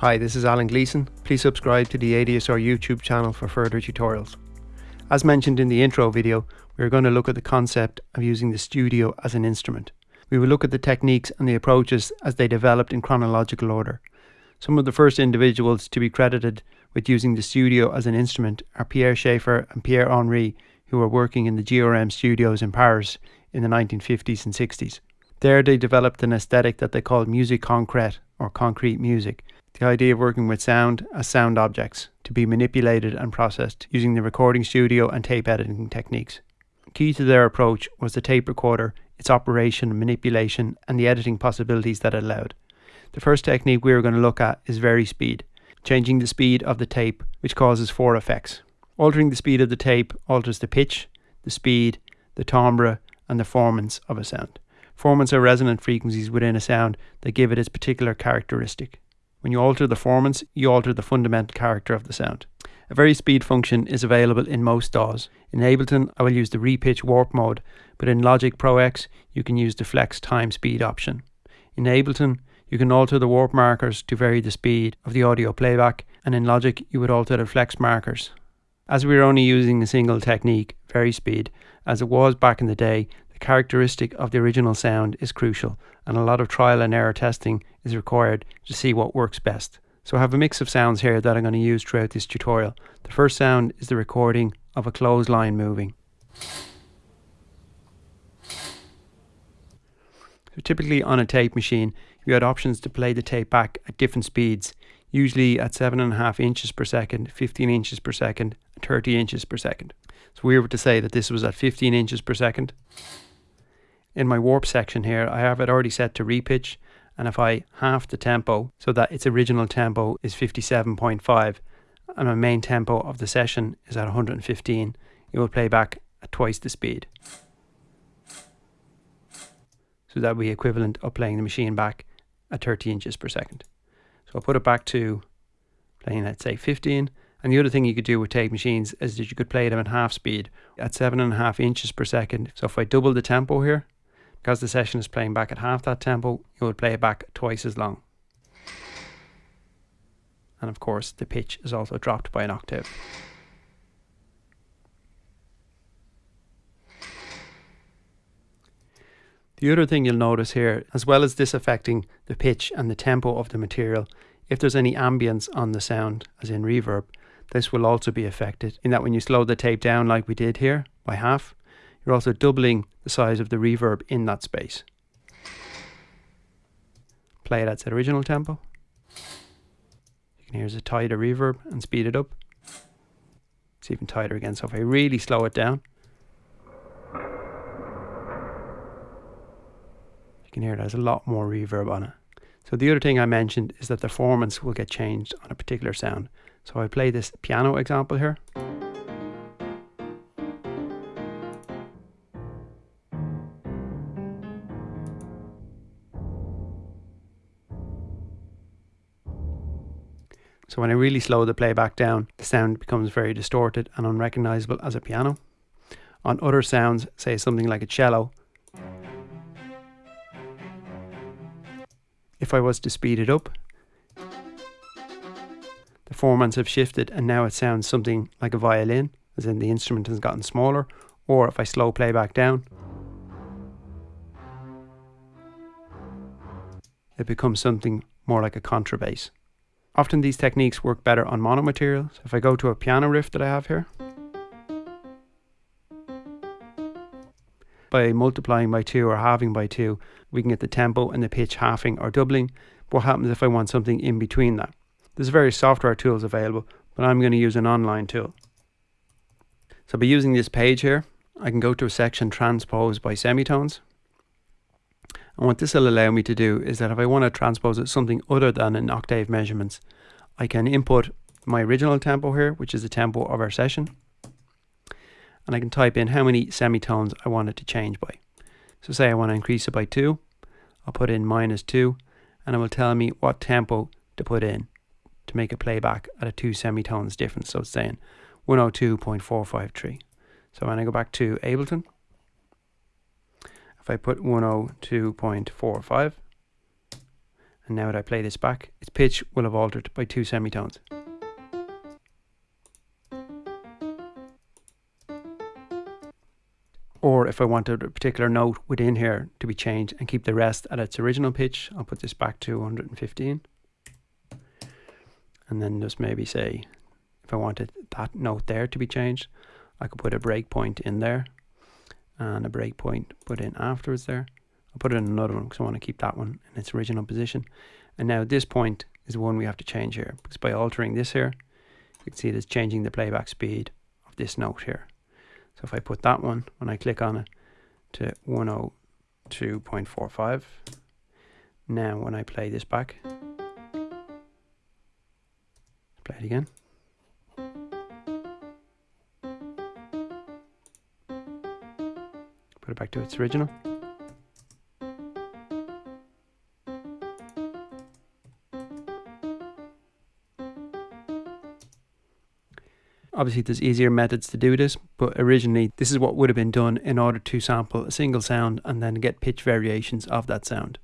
Hi, this is Alan Gleeson. Please subscribe to the ADSR YouTube channel for further tutorials. As mentioned in the intro video, we are going to look at the concept of using the studio as an instrument. We will look at the techniques and the approaches as they developed in chronological order. Some of the first individuals to be credited with using the studio as an instrument are Pierre Schaeffer and Pierre Henry, who were working in the GRM studios in Paris in the 1950s and 60s. There they developed an aesthetic that they called musique concrète or concrete music, the idea of working with sound as sound objects to be manipulated and processed using the recording studio and tape editing techniques. Key to their approach was the tape recorder, its operation, manipulation, and the editing possibilities that it allowed. The first technique we are going to look at is varispeed, changing the speed of the tape, which causes four effects. Altering the speed of the tape alters the pitch, the speed, the timbre, and the formants of a sound. Formants are resonant frequencies within a sound that give it its particular characteristic. When you alter the formants, you alter the fundamental character of the sound. A varispeed function is available in most DAWs. In Ableton, I will use the repitch warp mode, but in Logic Pro X, you can use the flex time speed option. In Ableton, you can alter the warp markers to vary the speed of the audio playback, and in Logic, you would alter the flex markers. As we are only using a single technique, varispeed, as it was back in the day, the characteristic of the original sound is crucial, and a lot of trial and error testing is required to see what works best. So I have a mix of sounds here that I'm going to use throughout this tutorial. The first sound is the recording of a clothesline moving. So typically on a tape machine, you had options to play the tape back at different speeds, usually at 7.5 inches per second, 15 inches per second, and 30 inches per second. So we were to say that this was at 15 inches per second. In my warp section here, I have it already set to repitch, and if I half the tempo so that its original tempo is 57.5 and my main tempo of the session is at 115, it will play back at twice the speed. So that would be equivalent of playing the machine back at 30 inches per second. So I'll put it back to playing at say 15. And the other thing you could do with tape machines is that you could play them at half speed at seven and a half inches per second. So if I double the tempo here, because the session is playing back at half that tempo, you would play it back twice as long. And of course, the pitch is also dropped by an octave. The other thing you'll notice here, as well as this affecting the pitch and the tempo of the material, if there's any ambience on the sound, as in reverb, this will also be affected in that when you slow the tape down like we did here by half, you're also doubling the size of the reverb in that space. Play it at its original tempo. You can hear it's a tighter reverb and speed it up. It's even tighter again. So if I really slow it down, you can hear there's a lot more reverb on it. So the other thing I mentioned is that the formants will get changed on a particular sound. So I play this piano example here. So when I really slow the playback down, the sound becomes very distorted and unrecognizable as a piano. On other sounds, say something like a cello, if I was to speed it up, the formants have shifted and now it sounds something like a violin, as in the instrument has gotten smaller, or if I slow playback down, it becomes something more like a contrabass. Often these techniques work better on mono materials. If I go to a piano riff that I have here, by multiplying by 2 or halving by 2, we can get the tempo and the pitch halving or doubling. What happens if I want something in between that? There's various software tools available, but I'm going to use an online tool. So by using this page here, I can go to a section transposed by semitones. And what this will allow me to do is that if I want to transpose it something other than an octave measurements, I can input my original tempo here, which is the tempo of our session. And I can type in how many semitones I want it to change by. So say I want to increase it by 2, I'll put in minus 2, and it will tell me what tempo to put in to make a playback at a 2 semitones difference. So it's saying 102.453. So when I go back to Ableton, if I put 102.45 And now that I play this back, its pitch will have altered by two semitones. Or if I wanted a particular note within here to be changed and keep the rest at its original pitch, I'll put this back to 115. And then just maybe say, if I wanted that note there to be changed, I could put a breakpoint in there and a breakpoint put in afterwards there. I'll put it in another one because I want to keep that one in its original position. And now this point is the one we have to change here because by altering this here, you can see it's changing the playback speed of this note here. So if I put that one, when I click on it, to 102.45, now when I play this back, play it again. Put it back to its original. Obviously, there's easier methods to do this, but originally, this is what would have been done in order to sample a single sound and then get pitch variations of that sound.